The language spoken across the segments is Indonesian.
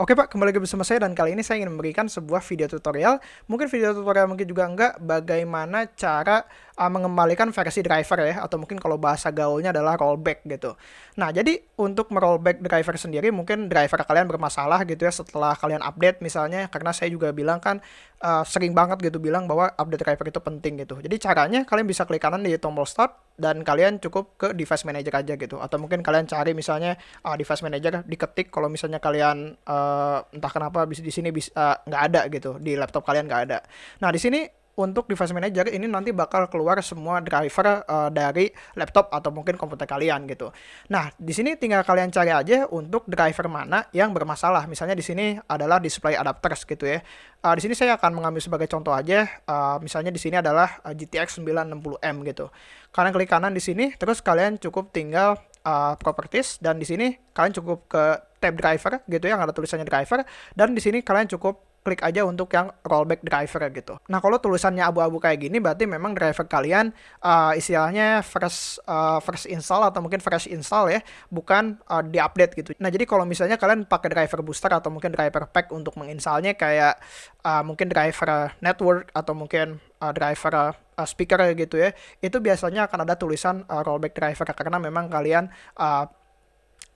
Oke Pak, kembali lagi bersama saya dan kali ini saya ingin memberikan sebuah video tutorial, mungkin video tutorial mungkin juga enggak, bagaimana cara uh, mengembalikan versi driver ya, atau mungkin kalau bahasa gaulnya adalah rollback gitu. Nah, jadi untuk merollback driver sendiri, mungkin driver kalian bermasalah gitu ya setelah kalian update misalnya, karena saya juga bilang kan uh, sering banget gitu bilang bahwa update driver itu penting gitu. Jadi caranya kalian bisa klik kanan di tombol start, dan kalian cukup ke device manager aja gitu, atau mungkin kalian cari misalnya uh, device manager, diketik kalau misalnya kalian uh, entah kenapa bisa di sini bisa uh, ada gitu di laptop kalian nggak ada. Nah di sini untuk device manager ini nanti bakal keluar semua driver uh, dari laptop atau mungkin komputer kalian gitu. Nah, di sini tinggal kalian cari aja untuk driver mana yang bermasalah. Misalnya di sini adalah display adapters gitu ya. Uh, di sini saya akan mengambil sebagai contoh aja. Uh, misalnya di sini adalah uh, GTX 960M gitu. Kalian klik kanan di sini, terus kalian cukup tinggal uh, properties dan di sini kalian cukup ke tab driver gitu ya, yang ada tulisannya driver dan di sini kalian cukup klik aja untuk yang rollback driver gitu. Nah kalau tulisannya abu-abu kayak gini berarti memang driver kalian uh, istilahnya first uh, first install atau mungkin fresh install ya, bukan uh, di-update gitu. Nah jadi kalau misalnya kalian pakai driver booster atau mungkin driver pack untuk menginstalnya kayak uh, mungkin driver network atau mungkin uh, driver uh, speaker gitu ya, itu biasanya akan ada tulisan uh, rollback driver karena memang kalian uh,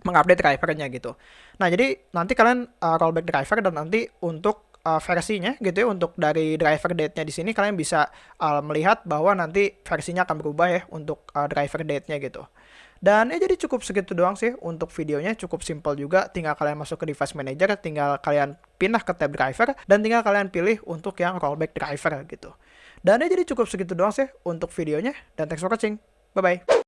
mengupdate drivernya gitu. Nah, jadi nanti kalian uh, rollback driver dan nanti untuk uh, versinya gitu ya untuk dari driver date-nya di sini kalian bisa uh, melihat bahwa nanti versinya akan berubah ya untuk uh, driver date-nya gitu. Dan ya jadi cukup segitu doang sih untuk videonya cukup simple juga tinggal kalian masuk ke device manager tinggal kalian pindah ke tab driver dan tinggal kalian pilih untuk yang rollback driver gitu. Dan ya jadi cukup segitu doang sih untuk videonya dan thanks for watching. Bye bye.